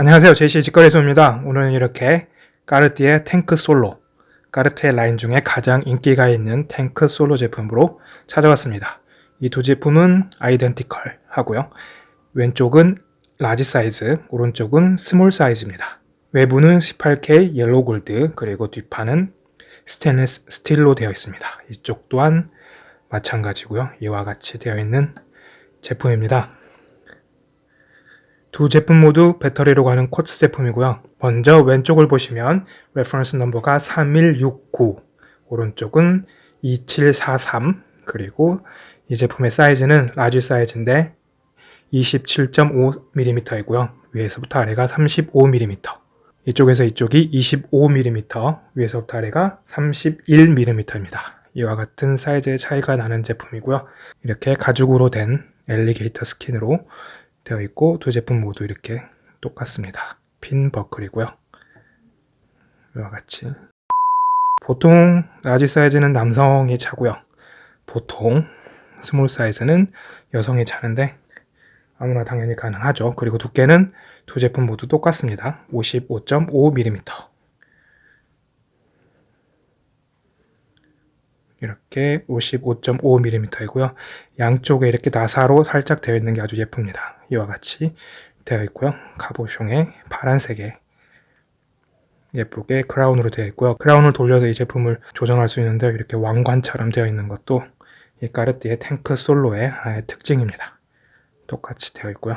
안녕하세요. 제이씨 직거래소입니다. 오늘은 이렇게 까르띠에 탱크 솔로 까르띠에 라인 중에 가장 인기가 있는 탱크 솔로 제품으로 찾아왔습니다. 이 두 제품은 identical 하고요. 왼쪽은 large 사이즈 오른쪽은 small 사이즈입니다. 외부는 18K yellow gold 그리고 뒷판은 스테인리스 스틸로 되어 있습니다. 이쪽 또한 마찬가지고요. 이와 같이 되어 있는 제품입니다 두 제품 모두 배터리로 가는 quartz 제품이고요. 먼저 왼쪽을 보시면 reference number가 3169 오른쪽은 2743 그리고 이 제품의 사이즈는 large 사이즈인데 27.5mm이고요. 위에서부터 아래가 35mm 이쪽에서 이쪽이 25mm 위에서부터 아래가 31mm입니다. 이와 같은 사이즈의 차이가 나는 제품이고요. 이렇게 가죽으로 된 alligator skin으로 되어 있고 두 제품 모두 이렇게 똑같습니다. 핀 버클이고요. 이와 같이 보통 large 사이즈는 남성이 차고요. 보통 small 사이즈는 여성이 차는데 아무나 당연히 가능하죠. 그리고 두께는 두 제품 모두 똑같습니다. 55.5mm 이렇게 55.5mm이고요. 양쪽에 이렇게 나사로 살짝 되어 있는 게 아주 예쁩니다. 이와 같이 되어 있고요. 가보숑에 파란색에 예쁘게 크라운으로 되어 있고요. 크라운을 돌려서 이 제품을 조정할 수 있는데 이렇게 왕관처럼 되어 있는 것도 이 까르띠의 탱크 솔로의 하나의 특징입니다. 똑같이 되어 있고요.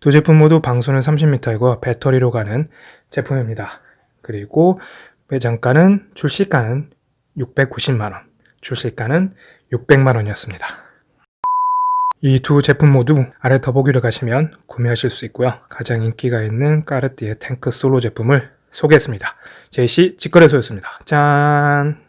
두 제품 모두 방수는 30m이고 배터리로 가는 제품입니다. 그리고 매장가는 출시가는 690만원 출시가는 600만원이었습니다. 이 두 제품 모두 아래 더보기를 가시면 구매하실 수 있고요. 가장 인기가 있는 까르띠에 탱크 솔로 제품을 소개했습니다. 제이씨 직거래소였습니다. 짠!